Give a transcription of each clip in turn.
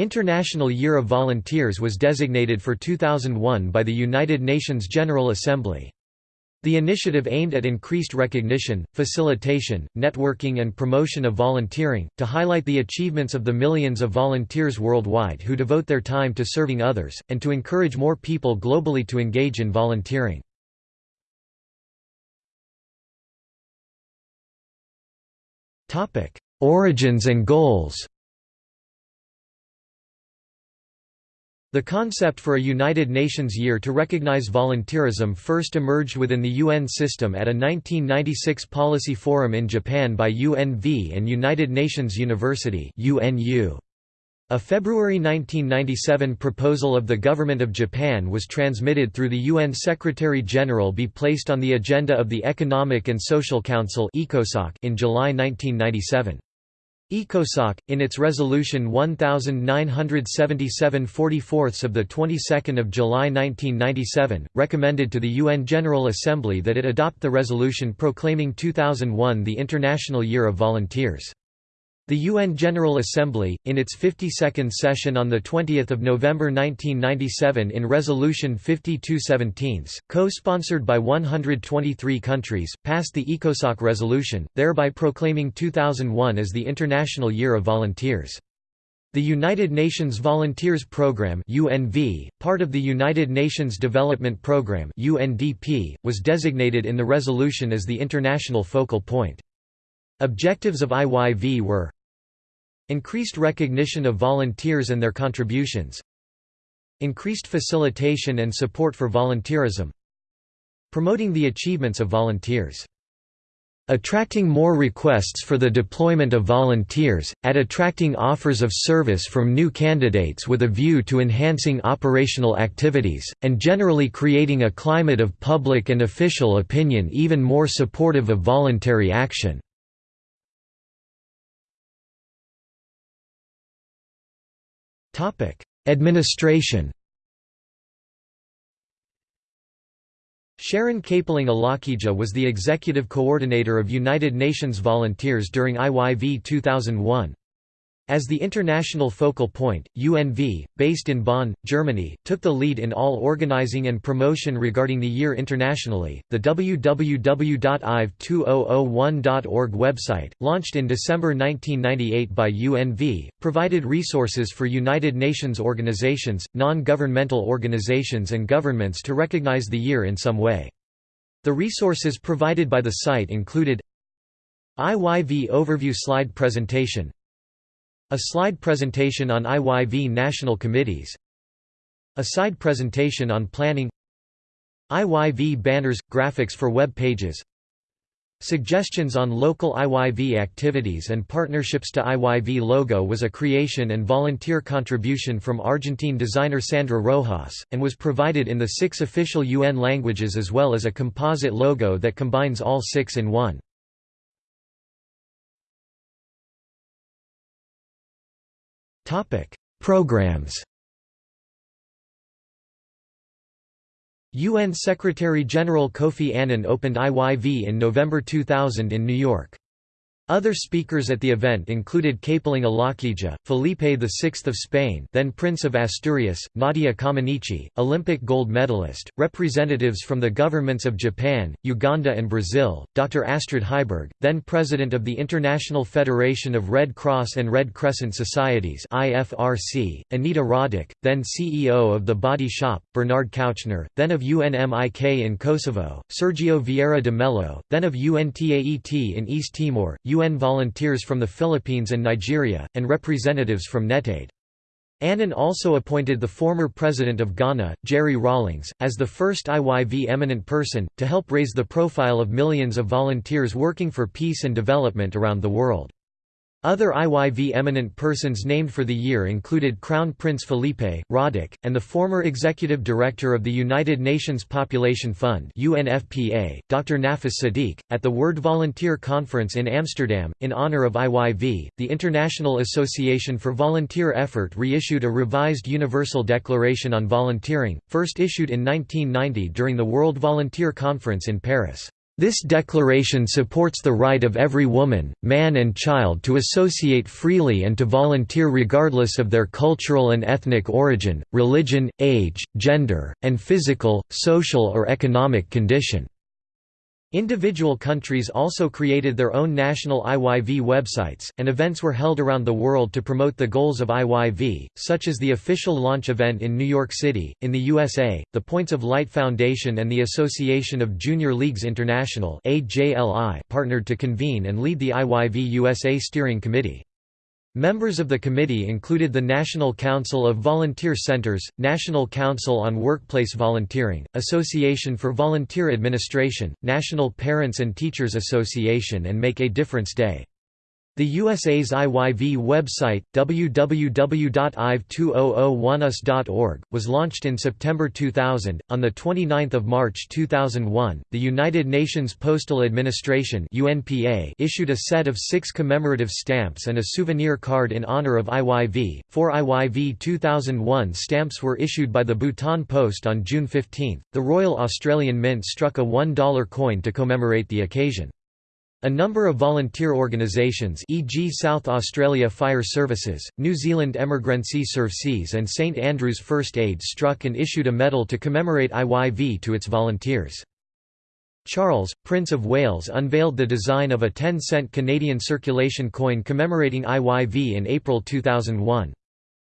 International Year of Volunteers was designated for 2001 by the United Nations General Assembly. The initiative aimed at increased recognition, facilitation, networking and promotion of volunteering, to highlight the achievements of the millions of volunteers worldwide who devote their time to serving others, and to encourage more people globally to engage in volunteering. Origins and goals The concept for a United Nations Year to recognize volunteerism first emerged within the UN system at a 1996 policy forum in Japan by UNV and United Nations University A February 1997 proposal of the Government of Japan was transmitted through the UN Secretary-General be placed on the agenda of the Economic and Social Council in July 1997. ECOSOC, in its resolution 1977 44 of the 22nd of July 1997, recommended to the UN General Assembly that it adopt the resolution proclaiming 2001 the International Year of Volunteers. The UN General Assembly, in its 52nd session on 20 November 1997 in Resolution 5217, co-sponsored by 123 countries, passed the ECOSOC resolution, thereby proclaiming 2001 as the International Year of Volunteers. The United Nations Volunteers Programme UNV, part of the United Nations Development Programme UNDP, was designated in the resolution as the international focal point. Objectives of IYV were Increased recognition of volunteers and their contributions Increased facilitation and support for volunteerism Promoting the achievements of volunteers attracting more requests for the deployment of volunteers, at attracting offers of service from new candidates with a view to enhancing operational activities, and generally creating a climate of public and official opinion even more supportive of voluntary action. Administration Sharon Capeling Alakija was the executive coordinator of United Nations Volunteers during IYV 2001. As the international focal point, UNV, based in Bonn, Germany, took the lead in all organizing and promotion regarding the year internationally. The www.ive2001.org website, launched in December 1998 by UNV, provided resources for United Nations organizations, non governmental organizations, and governments to recognize the year in some way. The resources provided by the site included IYV Overview Slide Presentation a slide presentation on IYV national committees. A side presentation on planning. IYV banners – graphics for web pages. Suggestions on local IYV activities and partnerships to IYV logo was a creation and volunteer contribution from Argentine designer Sandra Rojas, and was provided in the six official UN languages as well as a composite logo that combines all six in one. Programs UN Secretary-General Kofi Annan opened IYV in November 2000 in New York. Other speakers at the event included Capeling Alakija, Felipe VI of Spain then Prince of Asturias, Nadia Comaneci, Olympic gold medalist, representatives from the governments of Japan, Uganda and Brazil, Dr. Astrid Heiberg, then President of the International Federation of Red Cross and Red Crescent Societies IFRC, Anita Roddick, then CEO of The Body Shop, Bernard Kouchner, then of UNMIK in Kosovo, Sergio Vieira de Mello, then of UNTAET in East Timor, volunteers from the Philippines and Nigeria, and representatives from NETAID. Annan also appointed the former president of Ghana, Jerry Rawlings, as the first IYV eminent person, to help raise the profile of millions of volunteers working for peace and development around the world. Other IYV eminent persons named for the year included Crown Prince Felipe, Roddick, and the former executive director of the United Nations Population Fund UNFPA, Dr. Nafis Sadik. At the World Volunteer Conference in Amsterdam, in honor of IYV, the International Association for Volunteer Effort reissued a revised Universal Declaration on Volunteering, first issued in 1990 during the World Volunteer Conference in Paris. This declaration supports the right of every woman, man and child to associate freely and to volunteer regardless of their cultural and ethnic origin, religion, age, gender, and physical, social or economic condition. Individual countries also created their own national IYV websites, and events were held around the world to promote the goals of IYV, such as the official launch event in New York City. In the USA, the Points of Light Foundation and the Association of Junior Leagues International partnered to convene and lead the IYV USA Steering Committee. Members of the committee included the National Council of Volunteer Centers, National Council on Workplace Volunteering, Association for Volunteer Administration, National Parents and Teachers Association and Make a Difference Day. The USA's IYV website, www.iv2001us.org, was launched in September 2000. On the 29th of March 2001, the United Nations Postal Administration (UNPA) issued a set of 6 commemorative stamps and a souvenir card in honor of IYV. Four IYV 2001 stamps were issued by the Bhutan Post on June 15. The Royal Australian Mint struck a $1 coin to commemorate the occasion. A number of volunteer organisations e.g. South Australia Fire Services, New Zealand Emergency Services and St Andrews First Aid struck and issued a medal to commemorate IYV to its volunteers. Charles, Prince of Wales unveiled the design of a 10-cent Canadian circulation coin commemorating IYV in April 2001.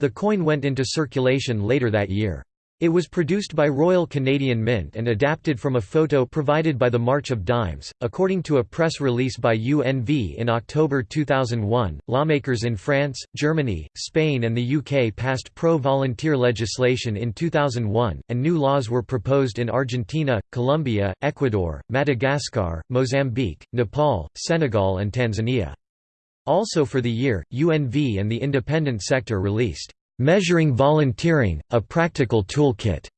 The coin went into circulation later that year. It was produced by Royal Canadian Mint and adapted from a photo provided by the March of Dimes. According to a press release by UNV in October 2001, lawmakers in France, Germany, Spain, and the UK passed pro volunteer legislation in 2001, and new laws were proposed in Argentina, Colombia, Ecuador, Madagascar, Mozambique, Nepal, Senegal, and Tanzania. Also for the year, UNV and the independent sector released Measuring Volunteering, a Practical Toolkit,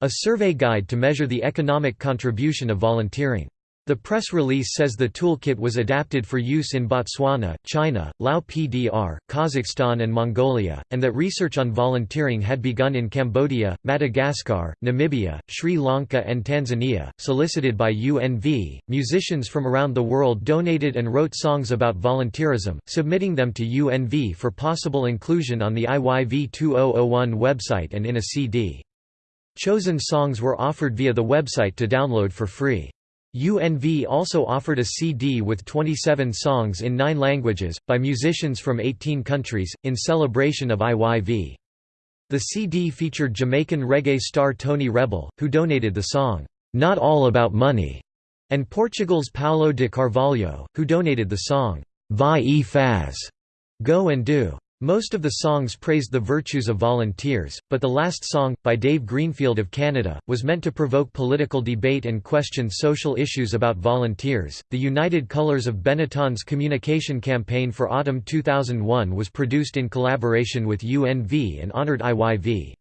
a survey guide to measure the economic contribution of volunteering. The press release says the toolkit was adapted for use in Botswana, China, Lao PDR, Kazakhstan and Mongolia, and that research on volunteering had begun in Cambodia, Madagascar, Namibia, Sri Lanka and Tanzania. Solicited by UNV, musicians from around the world donated and wrote songs about volunteerism, submitting them to UNV for possible inclusion on the IYV 2001 website and in a CD. Chosen songs were offered via the website to download for free. UNV also offered a CD with 27 songs in nine languages, by musicians from 18 countries, in celebration of IYV. The CD featured Jamaican reggae star Tony Rebel, who donated the song, "'Not All About Money' and Portugal's Paulo de Carvalho, who donated the song, Vai e Faz' Go and Do. Most of the songs praised the virtues of volunteers, but the last song, by Dave Greenfield of Canada, was meant to provoke political debate and question social issues about volunteers. The United Colors of Benetton's communication campaign for autumn 2001 was produced in collaboration with UNV and honored IYV.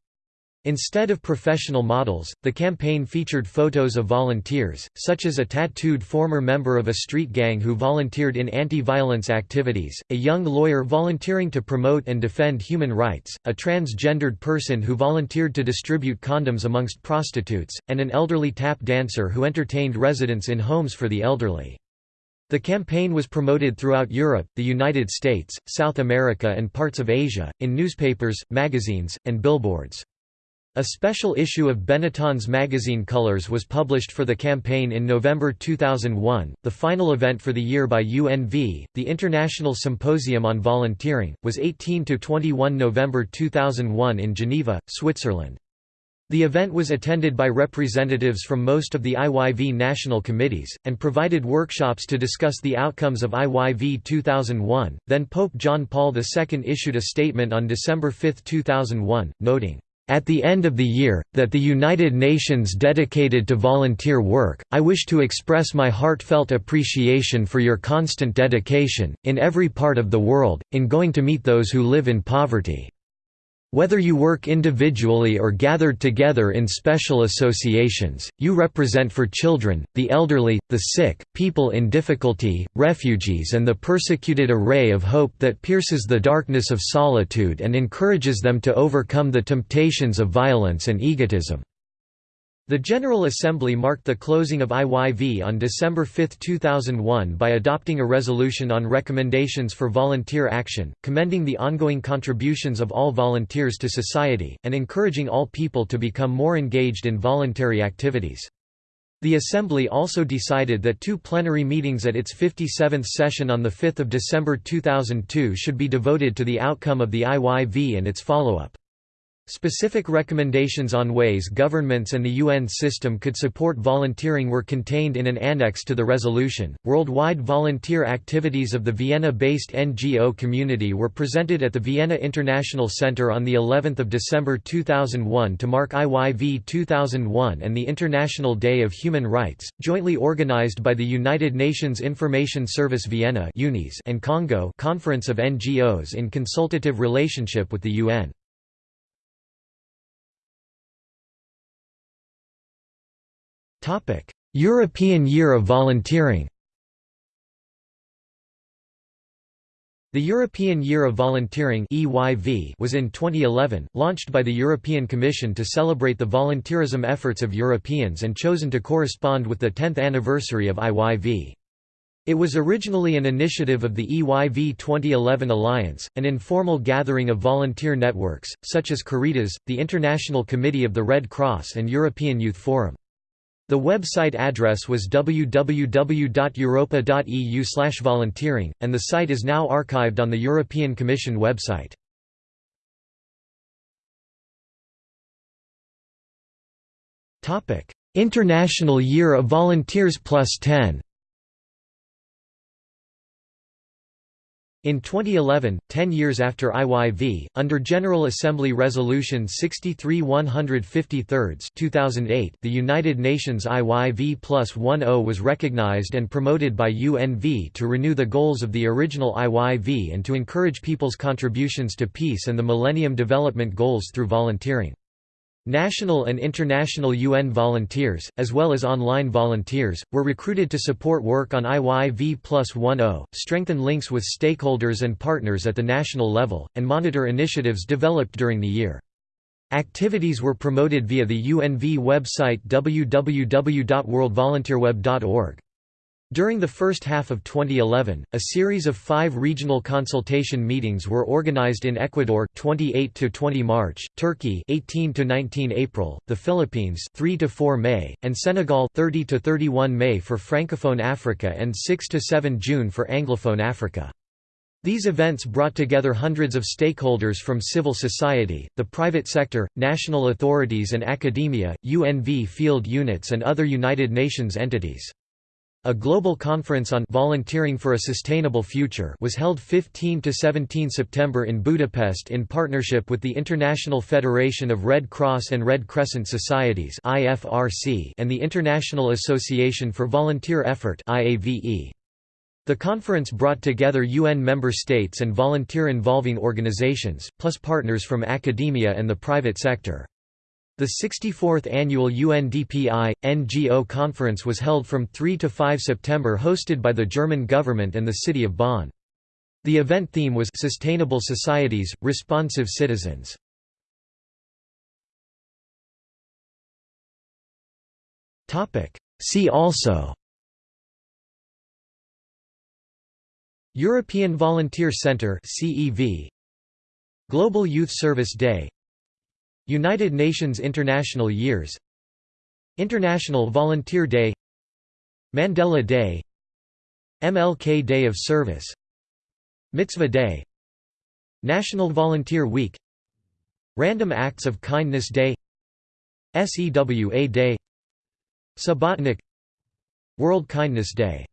Instead of professional models, the campaign featured photos of volunteers, such as a tattooed former member of a street gang who volunteered in anti-violence activities, a young lawyer volunteering to promote and defend human rights, a transgendered person who volunteered to distribute condoms amongst prostitutes, and an elderly tap dancer who entertained residents in homes for the elderly. The campaign was promoted throughout Europe, the United States, South America and parts of Asia, in newspapers, magazines, and billboards. A special issue of Benetton's magazine Colors was published for the campaign in November 2001. The final event for the year by UNV, the International Symposium on Volunteering, was 18 to 21 November 2001 in Geneva, Switzerland. The event was attended by representatives from most of the IYV national committees, and provided workshops to discuss the outcomes of IYV 2001. Then Pope John Paul II issued a statement on December 5, 2001, noting, at the end of the year, that the United Nations dedicated to volunteer work, I wish to express my heartfelt appreciation for your constant dedication, in every part of the world, in going to meet those who live in poverty. Whether you work individually or gathered together in special associations, you represent for children, the elderly, the sick, people in difficulty, refugees and the persecuted a ray of hope that pierces the darkness of solitude and encourages them to overcome the temptations of violence and egotism. The General Assembly marked the closing of IYV on December 5, 2001 by adopting a resolution on recommendations for volunteer action, commending the ongoing contributions of all volunteers to society, and encouraging all people to become more engaged in voluntary activities. The Assembly also decided that two plenary meetings at its 57th session on 5 December 2002 should be devoted to the outcome of the IYV and its follow-up. Specific recommendations on ways governments and the UN system could support volunteering were contained in an annex to the resolution. Worldwide volunteer activities of the Vienna-based NGO community were presented at the Vienna International Center on the 11th of December 2001 to mark IYV 2001 and the International Day of Human Rights, jointly organized by the United Nations Information Service Vienna and CoNGO Conference of NGOs in consultative relationship with the UN. European Year of Volunteering The European Year of Volunteering was in 2011, launched by the European Commission to celebrate the volunteerism efforts of Europeans and chosen to correspond with the 10th anniversary of IYV. It was originally an initiative of the EYV 2011 Alliance, an informal gathering of volunteer networks, such as Caritas, the International Committee of the Red Cross and European Youth Forum. The website address was www.europa.eu volunteering, and the site is now archived on the European Commission website. International Year of Volunteers Plus 10 In 2011, ten years after IYV, under General Assembly Resolution 63-153 2008, the United Nations IYV Plus 10 was recognized and promoted by UNV to renew the goals of the original IYV and to encourage people's contributions to peace and the Millennium Development Goals through volunteering. National and international UN volunteers, as well as online volunteers, were recruited to support work on IYV plus 10, strengthen links with stakeholders and partners at the national level, and monitor initiatives developed during the year. Activities were promoted via the UNV website www.worldvolunteerweb.org. During the first half of 2011, a series of five regional consultation meetings were organized in Ecuador 28 to 20 March, Turkey 18 to 19 April, the Philippines 3 to 4 May, and Senegal 30 to 31 May for Francophone Africa and 6 to 7 June for Anglophone Africa. These events brought together hundreds of stakeholders from civil society, the private sector, national authorities and academia, UNV field units and other United Nations entities. A global conference on volunteering for a sustainable future was held 15 to 17 September in Budapest in partnership with the International Federation of Red Cross and Red Crescent Societies (IFRC) and the International Association for Volunteer Effort (IAVE). The conference brought together UN member states and volunteer involving organizations, plus partners from academia and the private sector. The 64th annual UNDPI NGO conference was held from 3 to 5 September hosted by the German government and the city of Bonn. The event theme was Sustainable Societies, Responsive Citizens. See also European Volunteer Centre CEV Global Youth Service Day United Nations International Years International Volunteer Day Mandela Day MLK Day of Service Mitzvah Day National Volunteer Week Random Acts of Kindness Day SEWA Day Subbotnik World Kindness Day